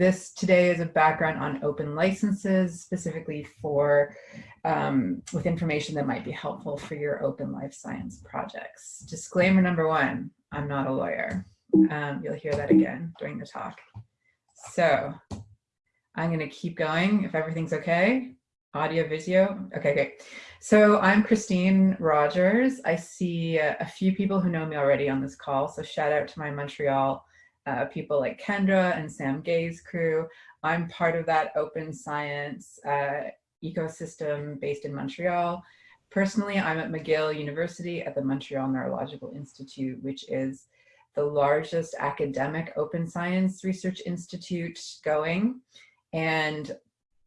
this today is a background on open licenses, specifically for um, with information that might be helpful for your open life science projects. Disclaimer number one, I'm not a lawyer. Um, you'll hear that again during the talk. So I'm gonna keep going if everything's okay. Audio, video, okay, great. So I'm Christine Rogers. I see a few people who know me already on this call, so shout out to my Montreal uh, people like Kendra and Sam Gay's crew. I'm part of that open science uh, ecosystem based in Montreal. Personally, I'm at McGill University at the Montreal Neurological Institute, which is the largest academic open science research institute going. And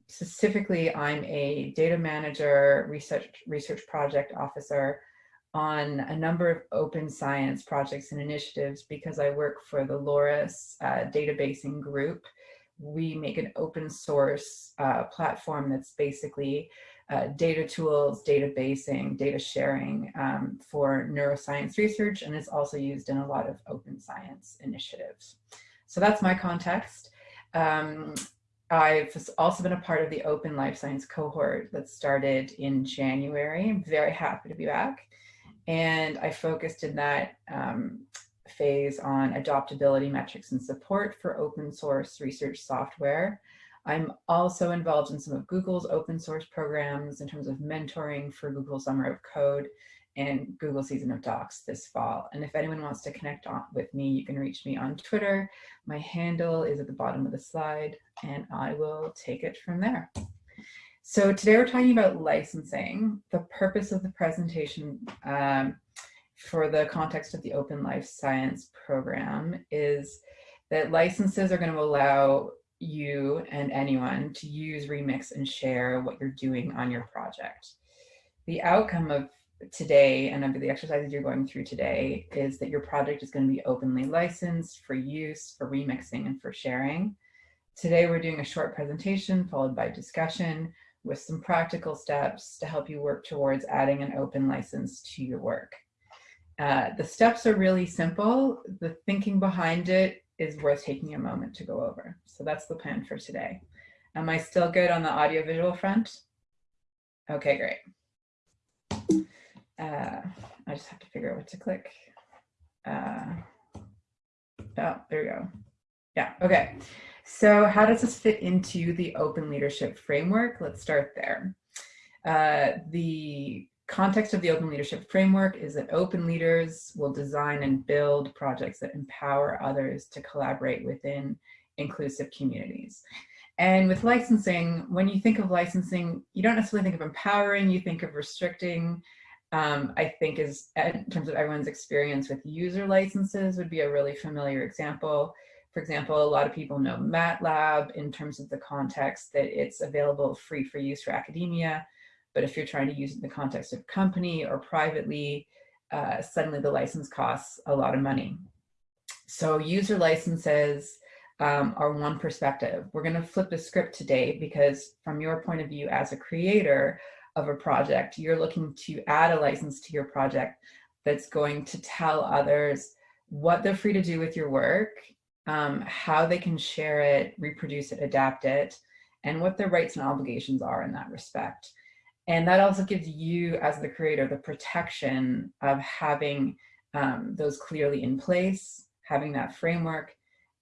specifically, I'm a data manager, research, research project officer on a number of open science projects and initiatives because I work for the LORIS uh, databasing group. We make an open source uh, platform that's basically uh, data tools, databasing, data sharing um, for neuroscience research, and it's also used in a lot of open science initiatives. So that's my context. Um, I've also been a part of the Open Life Science cohort that started in January. I'm very happy to be back. And I focused in that um, phase on adoptability metrics and support for open source research software. I'm also involved in some of Google's open source programs in terms of mentoring for Google Summer of Code and Google Season of Docs this fall. And if anyone wants to connect on, with me, you can reach me on Twitter. My handle is at the bottom of the slide and I will take it from there. So today we're talking about licensing. The purpose of the presentation um, for the context of the Open Life Science program is that licenses are going to allow you and anyone to use, remix, and share what you're doing on your project. The outcome of today and of the exercises you're going through today is that your project is going to be openly licensed for use, for remixing, and for sharing. Today we're doing a short presentation followed by discussion with some practical steps to help you work towards adding an open license to your work. Uh, the steps are really simple. The thinking behind it is worth taking a moment to go over. So that's the plan for today. Am I still good on the audio visual front? Okay, great. Uh, I just have to figure out what to click. Uh, oh, there we go. Yeah, okay. So how does this fit into the open leadership framework? Let's start there. Uh, the context of the open leadership framework is that open leaders will design and build projects that empower others to collaborate within inclusive communities. And with licensing, when you think of licensing, you don't necessarily think of empowering, you think of restricting. Um, I think is in terms of everyone's experience with user licenses would be a really familiar example. For example, a lot of people know MATLAB in terms of the context that it's available free for use for academia. But if you're trying to use it in the context of company or privately, uh, suddenly the license costs a lot of money. So user licenses um, are one perspective. We're going to flip the script today because from your point of view as a creator of a project, you're looking to add a license to your project that's going to tell others what they're free to do with your work um, how they can share it, reproduce it, adapt it, and what their rights and obligations are in that respect. And that also gives you as the creator the protection of having um, those clearly in place, having that framework,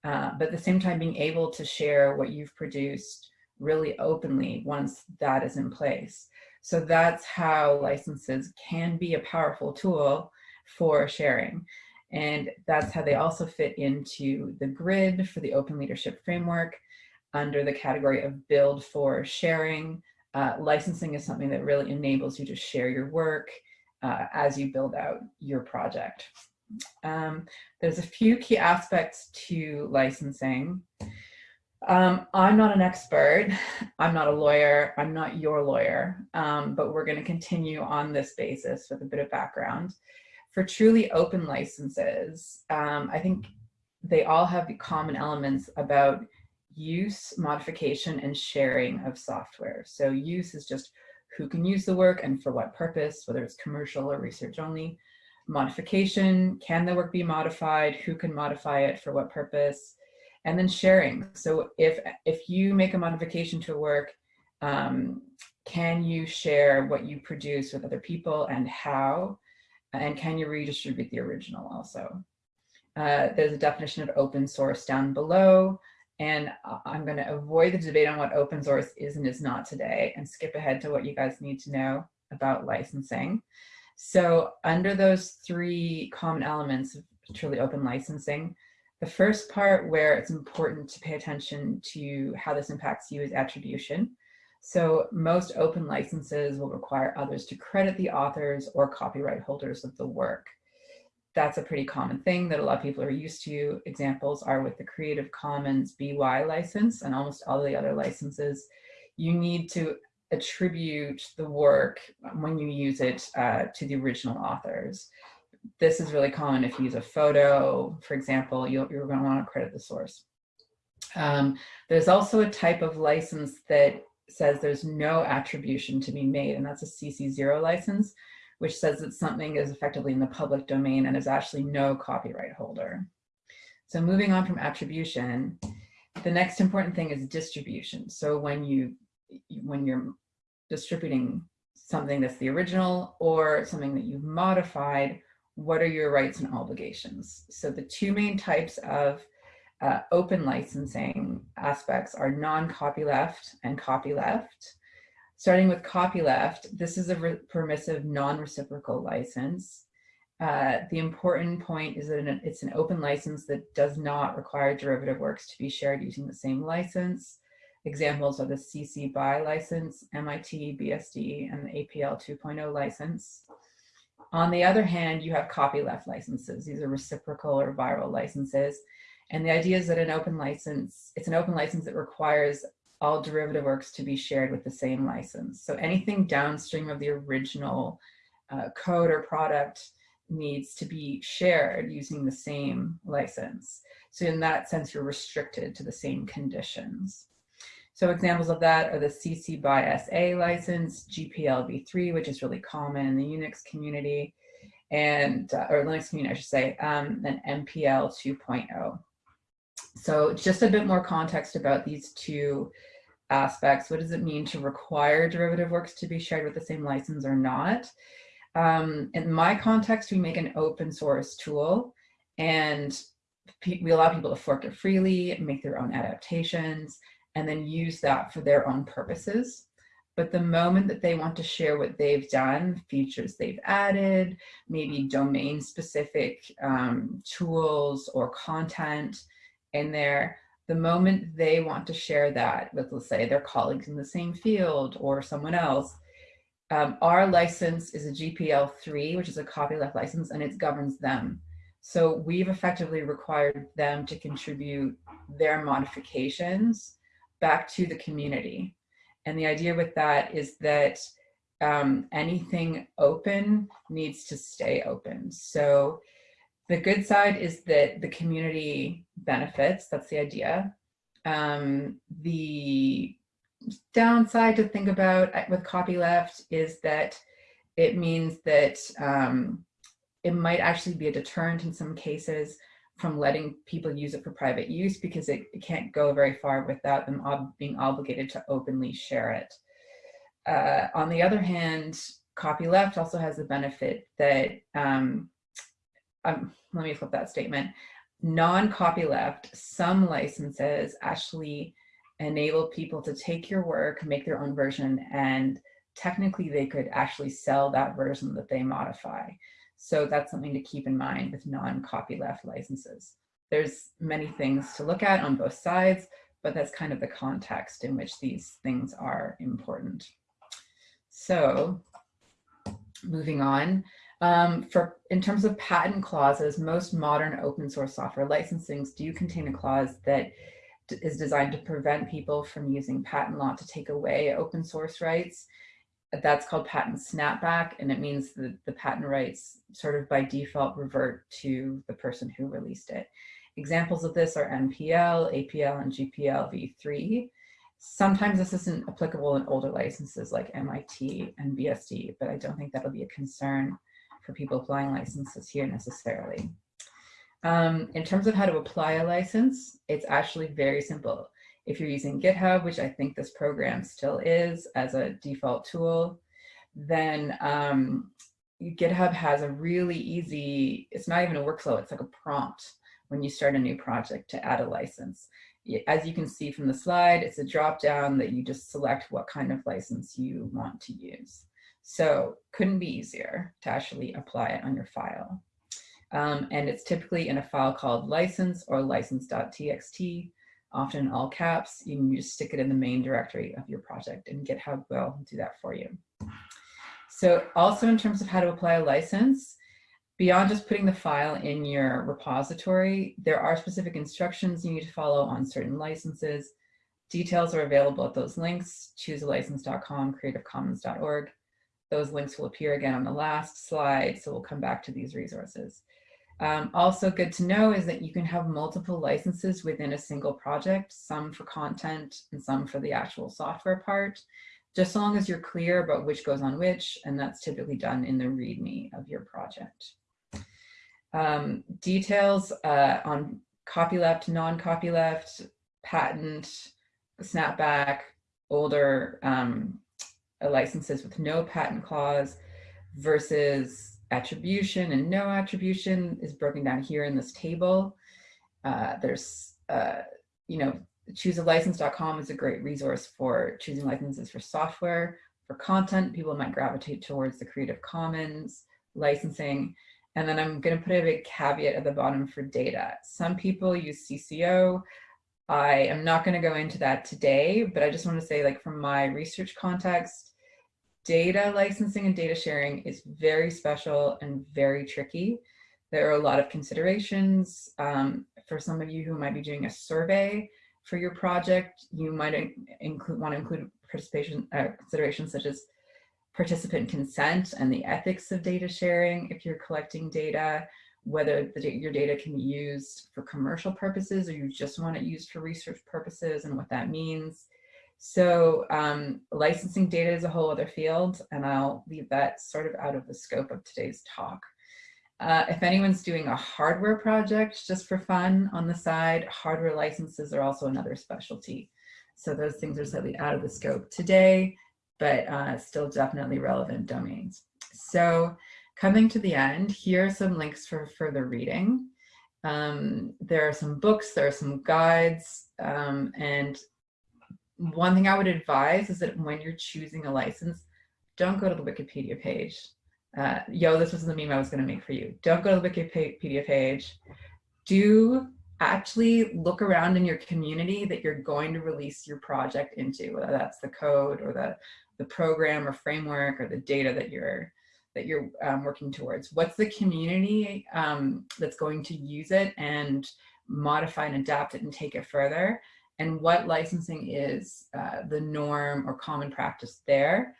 uh, but at the same time being able to share what you've produced really openly once that is in place. So that's how licenses can be a powerful tool for sharing. And that's how they also fit into the grid for the open leadership framework under the category of build for sharing. Uh, licensing is something that really enables you to share your work uh, as you build out your project. Um, there's a few key aspects to licensing. Um, I'm not an expert. I'm not a lawyer. I'm not your lawyer, um, but we're going to continue on this basis with a bit of background for truly open licenses, um, I think they all have the common elements about use, modification, and sharing of software. So use is just who can use the work and for what purpose, whether it's commercial or research only. Modification, can the work be modified? Who can modify it for what purpose? And then sharing. So if, if you make a modification to a work, um, can you share what you produce with other people and how? And can you redistribute the original also? Uh, there's a definition of open source down below. And I'm going to avoid the debate on what open source is and is not today and skip ahead to what you guys need to know about licensing. So under those three common elements of truly open licensing, the first part where it's important to pay attention to how this impacts you is attribution. So most open licenses will require others to credit the authors or copyright holders of the work. That's a pretty common thing that a lot of people are used to. Examples are with the Creative Commons BY license and almost all the other licenses. You need to attribute the work when you use it uh, to the original authors. This is really common if you use a photo, for example, you are going to want to credit the source. Um, there's also a type of license that says there's no attribution to be made, and that's a CC0 license, which says that something is effectively in the public domain and is actually no copyright holder. So moving on from attribution, the next important thing is distribution. So when you when you're distributing something that's the original or something that you've modified, what are your rights and obligations? So the two main types of uh, open licensing aspects are non-copyleft and copyleft. Starting with copyleft, this is a permissive non-reciprocal license. Uh, the important point is that it's an open license that does not require derivative works to be shared using the same license. Examples are the CC BY license, MIT, BSD, and the APL 2.0 license. On the other hand, you have copyleft licenses. These are reciprocal or viral licenses. And the idea is that an open license, it's an open license that requires all derivative works to be shared with the same license. So anything downstream of the original uh, code or product needs to be shared using the same license. So in that sense, you're restricted to the same conditions. So examples of that are the CC BY SA license, GPL v3, which is really common in the Unix community, and uh, or Linux community, I should say, um, and MPL 2.0. So just a bit more context about these two aspects. What does it mean to require derivative works to be shared with the same license or not? Um, in my context, we make an open source tool and we allow people to fork it freely, make their own adaptations, and then use that for their own purposes. But the moment that they want to share what they've done, features they've added, maybe domain specific um, tools or content in there, the moment they want to share that with, let's say, their colleagues in the same field or someone else, um, our license is a GPL3, which is a copyleft license, and it governs them. So we've effectively required them to contribute their modifications back to the community. And the idea with that is that um, anything open needs to stay open. So the good side is that the community benefits, that's the idea. Um, the downside to think about with copyleft is that it means that um, it might actually be a deterrent in some cases from letting people use it for private use because it, it can't go very far without them ob being obligated to openly share it. Uh, on the other hand, copyleft also has the benefit that, um, um, let me flip that statement, non-copyleft, some licenses actually enable people to take your work, make their own version, and technically they could actually sell that version that they modify. So that's something to keep in mind with non-copyleft licenses. There's many things to look at on both sides, but that's kind of the context in which these things are important. So moving on, um, for in terms of patent clauses, most modern open source software licensings do contain a clause that is designed to prevent people from using patent law to take away open source rights that's called patent snapback, and it means that the patent rights sort of by default revert to the person who released it. Examples of this are MPL, APL, and GPL v3. Sometimes this isn't applicable in older licenses like MIT and BSD, but I don't think that'll be a concern for people applying licenses here necessarily. Um, in terms of how to apply a license, it's actually very simple. If you're using GitHub, which I think this program still is as a default tool, then um, GitHub has a really easy, it's not even a workflow, it's like a prompt when you start a new project to add a license. As you can see from the slide, it's a drop down that you just select what kind of license you want to use. So couldn't be easier to actually apply it on your file. Um, and it's typically in a file called license or license.txt, often all caps. You can just stick it in the main directory of your project and GitHub will do that for you. So also in terms of how to apply a license, beyond just putting the file in your repository, there are specific instructions you need to follow on certain licenses. Details are available at those links, choosealicense.com, creativecommons.org. Those links will appear again on the last slide, so we'll come back to these resources. Um, also good to know is that you can have multiple licenses within a single project, some for content and some for the actual software part just as long as you're clear about which goes on which, and that's typically done in the README of your project. Um, details uh, on copyleft, non-copyleft, patent, snapback, older um, licenses with no patent clause versus attribution and no attribution is broken down here in this table. Uh, there's, uh, you know, choosealicense.com is a great resource for choosing licenses for software. For content, people might gravitate towards the Creative Commons licensing. And then I'm going to put a big caveat at the bottom for data. Some people use CC0. I am not going to go into that today, but I just want to say like from my research context, data licensing and data sharing is very special and very tricky. There are a lot of considerations. Um, for some of you who might be doing a survey, for your project, you might include want to include participation uh, considerations such as participant consent and the ethics of data sharing if you're collecting data, whether the, your data can be used for commercial purposes or you just want it used for research purposes and what that means. So um, licensing data is a whole other field and I'll leave that sort of out of the scope of today's talk. Uh, if anyone's doing a hardware project just for fun on the side, hardware licenses are also another specialty. So those things are slightly out of the scope today, but uh, still definitely relevant domains. So coming to the end, here are some links for further reading. Um, there are some books, there are some guides, um, and one thing I would advise is that when you're choosing a license, don't go to the Wikipedia page uh, yo, this was the meme I was going to make for you. Don't go to the Wikipedia page. Do actually look around in your community that you're going to release your project into, whether that's the code or the, the program or framework or the data that you're that you're um, working towards. What's the community um, that's going to use it and modify and adapt it and take it further? And what licensing is uh, the norm or common practice there?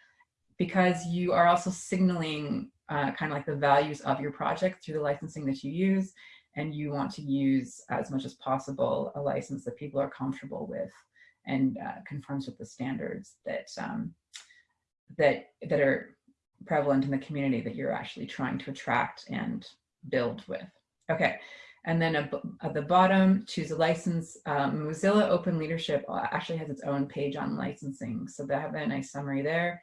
because you are also signaling uh, kind of like the values of your project through the licensing that you use and you want to use as much as possible a license that people are comfortable with and uh, conforms with the standards that um, that that are prevalent in the community that you're actually trying to attract and build with. Okay, and then at the bottom, choose a license. Um, Mozilla Open Leadership actually has its own page on licensing, so they have a nice summary there.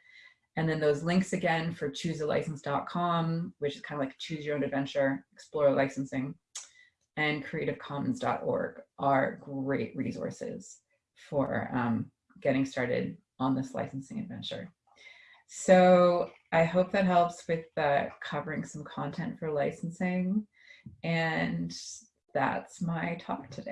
And then those links again for choosealicense.com, which is kind of like choose your own adventure, explore licensing, and creativecommons.org are great resources for um, getting started on this licensing adventure. So I hope that helps with uh, covering some content for licensing. And that's my talk today.